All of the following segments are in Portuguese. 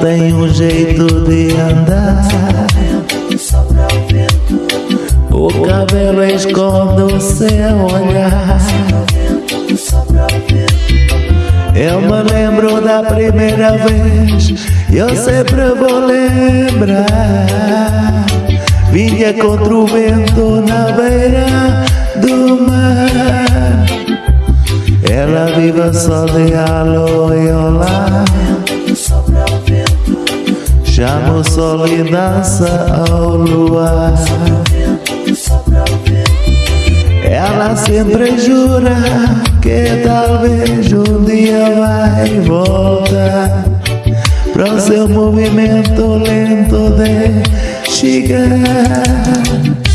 Tem um jeito de andar. O cabelo esconde o seu olhar. Eu me lembro da primeira vez, eu sempre vou lembrar. Vinha contra o vento na beira do mar. Ela vive só de alô e olá. Chama o sol e dança ao luar. Ela sempre jura que talvez um dia vai voltar para o seu movimento lento de chegar.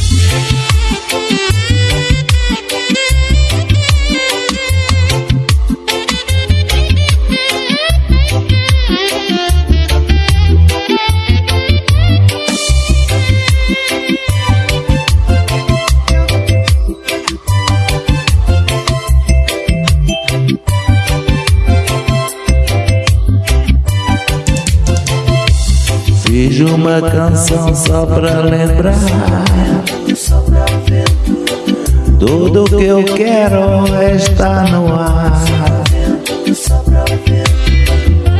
Fiz uma canção só pra lembrar Tudo que eu quero está no ar.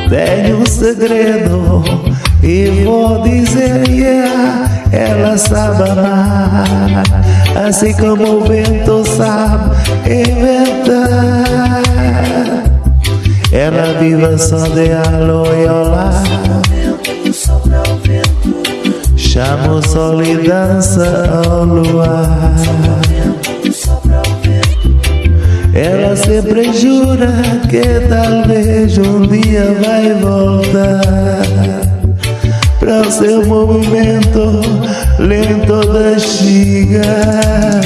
Tenho um segredo e vou dizer yeah, Ela sabe amar. Assim como o vento sabe inventar. Ela vive só de alô e olá Chama o sol e dança ao luar. Ela sempre jura que talvez um dia vai voltar para o seu movimento lento de chegar.